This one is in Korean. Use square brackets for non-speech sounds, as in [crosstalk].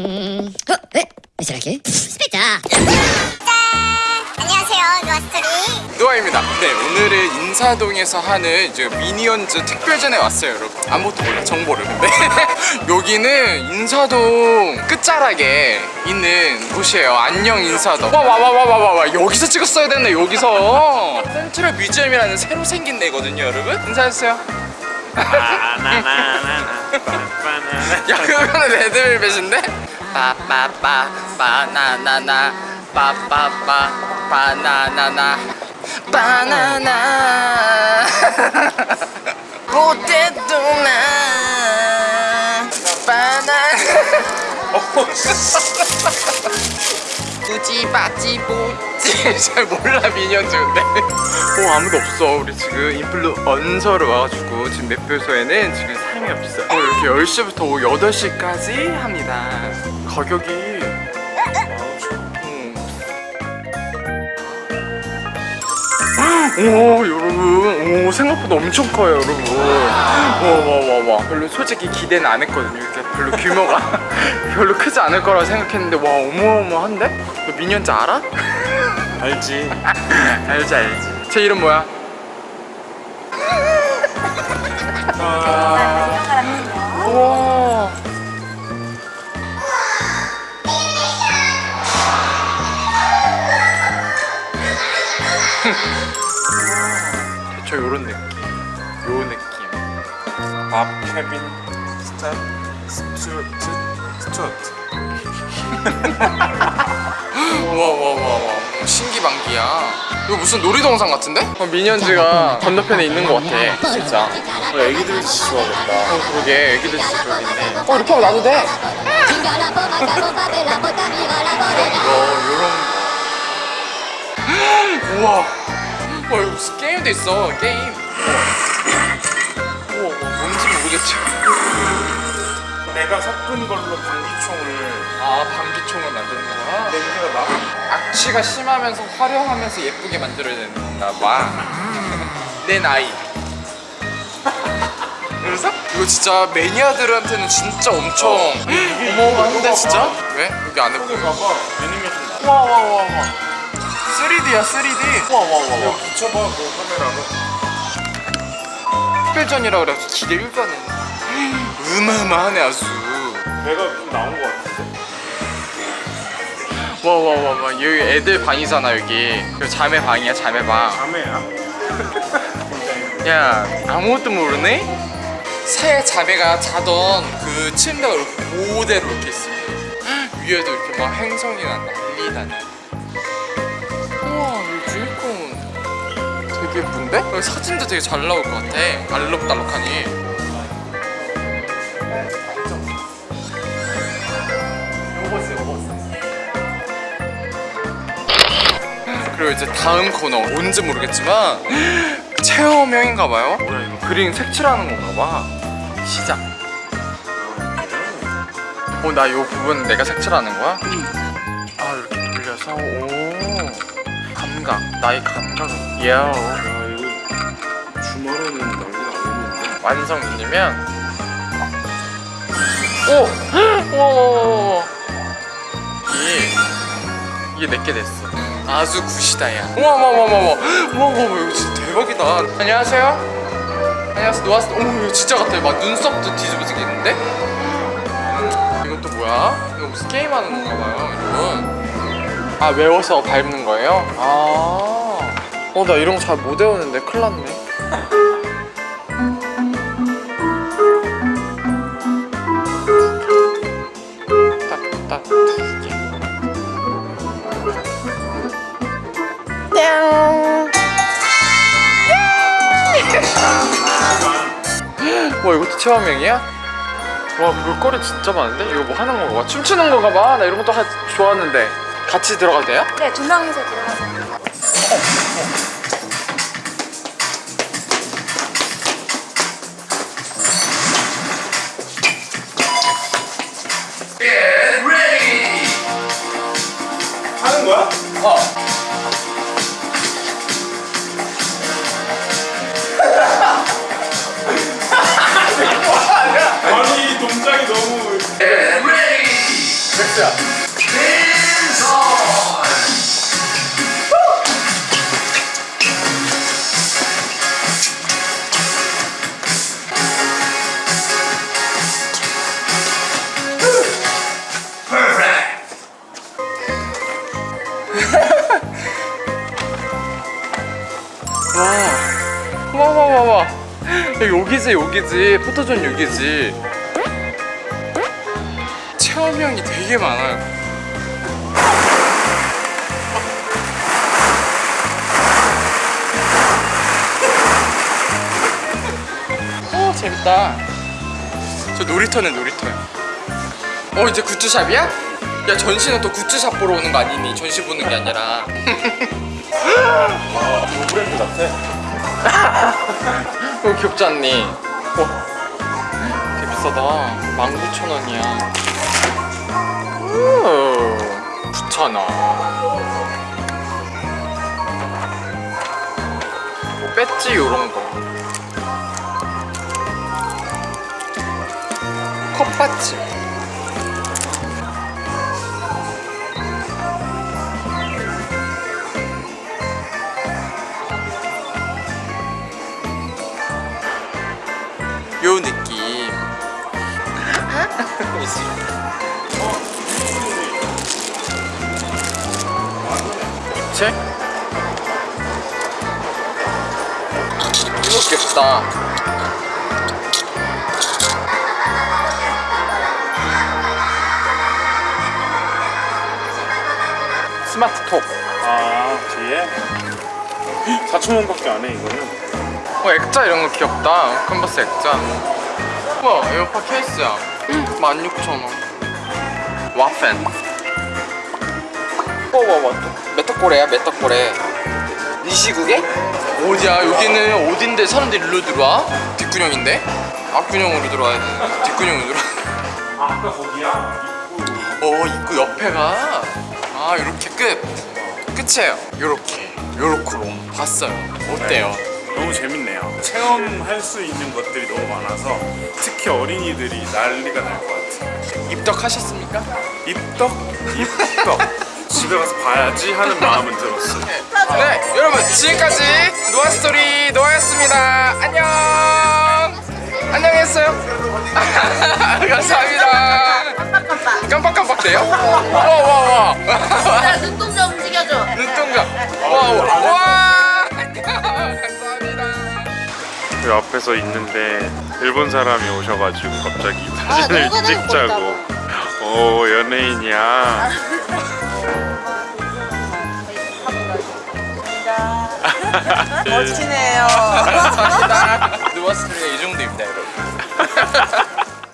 Mm. Oh, eh, sarà che? Aspetta! 안녕하세요, 노아스토리. 노아입니다. 네, 오늘은 인사동에서 하는 이제 미니언즈 특별전에 왔어요, 여러분. 아무것도 몰라, 정보를. 근데 [laughs] 여기는 인사동 끝자락에 있는 곳이에요. 안녕 인사동. 와, 와, 와, 와, 와, 와, 와. 여기서 찍었어야 됐네, 여기서. 센트럴 뮤지엄이라는 새로 생긴 데거든요, 여러분. 인사해주세요. 야, 그거는 레드벨벳인데? 빠빠빠 바나나나. 빠빠빠 바나나나. 바나나. 포테토나. 바나나 뿌찌빠찌 뿌찌. 잘 몰라 미니언즈 근데 어 아무도 없어. 우리 지금 인플루언서로 와가지고 지금 매표소에는 지금 사람이 없어. 어, 이렇게 10시부터 오후 8시까지 합니다. 가격이. 음. 오 여러분. 오 생각보다 엄청 커요 여러분. 와와와와. 별로 솔직히 기대는 안 했거든요. 이렇게 별로 규모가 [laughs] 별로 크지 않을 거라고 생각했는데 와 어마어마한데? 너 미니언즈 알아? [laughs] 알지. 알지 알지. 제 이름 뭐야? 우와 저 요런 느낌 요 느낌. 밥 케빈 스타 스튜어트 스튜어트 [laughs] 신기방기야. 이거 무슨 놀이동산 같은데? 어, 미니언즈가 건너편에 있는 것 같아 진짜. 어, 애기들 진짜 좋아하겠다. 어 그러게 애기들 진짜 있네. 어 이렇게 하면 놔도 돼? 어 요런 우와 와 여기 무슨 게임도 있어 게임. 우와 뭔지 모르겠지 내가 섞은 걸로 방귀총을 아 방귀총을 만드는 거야? 냄새가 나? 악취가 심하면서 화려하면서 예쁘게 만들어야 되는 건가 봐내 [laughs] 나이. [laughs] 그래서? 이거 진짜 매니아들한테는 진짜 엄청 어마어마한데 진짜? 왜? 여기 안에 봐봐. 애니메이션 나 와와와와. 3D야 3D 와와와와 이거 붙여봐 그 카메라로. 특별전이라 그래서 기대 1변은 어마어마하네 아주. 내가 좀 나온 거 같은데? 와와와와. 여기 애들 방이잖아 여기. 여기 자매 방이야 자매 방. 자매야? [laughs] 야 아무것도 모르네? 새 자매가 자던 그 침대가 이렇게 그대로 이렇게 있어 위에도 이렇게 막 행성이나 난리다네. 우와 이 주인공 되게 예쁜데? 여기 사진도 되게 잘 나올 것 같아. 알록달록하니 이제 다음 코너 뭔지 모르겠지만 체험형인가 봐요. 뭐야 이거? 그림 색칠하는 건가 봐. 시작. 어 나 이 부분 내가 색칠하는 거야? 아 이렇게 돌려서? 오. 감각. 나의 감각은 예야 이거 주말에는 난리가 아니는데. 완성이면? 오! [gasps] 와와와와 이게 이게 내게 됐어 아주 굿이다 야. 와와와와와 와와와 이거 진짜 대박이다. 안녕하세요. 안녕하세요. 노아스 어머 이거 진짜 같아. 막 눈썹도 뒤집어지겠는데? 이건 또 뭐야? 이거 무슨 게임하는 건가 봐요 여러분. 아 외워서 밟는 거예요? 아어 나 이런 거 잘 못 외우는데 큰일 났네 와 이것도 체험형이야? 와 볼거리 진짜 많은데? 이거 뭐 하는 건가 봐 춤추는 건가 봐? 나 이런 것도 하, 좋아하는데 같이 들어가도 돼요? 네, 두 명이서 들어가세요. 하는 야 와, 와, 와, 와, 와. 야, 여기지, 여기지. 포토존 여기지. 체험형이 되게 많아요. 어, 재밌다. 저 놀이터네, 놀이터야. 어, 이제 굿즈샵이야? 야, 전시는 또 굿즈샵 보러 오는 거 아니니? 전시 보는 게 아니라. [laughs] 브랜드 같아. 이거 [laughs] 귀엽지 않니? 와 되게 비싸다 19,000원이야 9,000원 뭐 배지 요런 거. 컵받지 요 느낌 [laughs] 책? 이거 귀엽다. 스마트톡. 아 뒤에? 4천 원밖에 안 해 이거는. 어 액자 이런 거 귀엽다. 캔버스 액자. 우와 에어팟 케이스야. 16,000원. 와펜 와와와 메타꼬레야 메타꼬레 이 시국에? 어디야 여기는 어딘데 사람들이 일로 들어와? 뒷구녕인데? 앞구녕으로 들어와야 돼 뒷구녕으로 들어와 아 아까 거기야? 어 입구 옆에가 아 이렇게 끝 끝이에요 요렇게 요렇게로 봤어요 어때요? 너무 재밌네요. 체험할 수 있는 것들이 너무 많아서 특히 어린이들이 난리가 날 것 같아. 입덕하셨습니까? 입덕? 입덕. 집에 가서 봐야지 하는 마음은 들었어. 네, 여러분 지금까지 노아스토리 노아였습니다. 안녕. 안녕했어요. [laughs] 감사합니다. 깜빡깜빡대요? 와와와. 야 눈동자 움직여줘 눈동자. 와와. 와. 감사합니다. 그 앞에서 있는데 일본 사람이 오셔가지고 갑자기 아, 사진을 내고 찍자고. 오 연예인이야. 멋지네요. 감사합니다. 누웠습니다. 이 정도입니다, 여러분.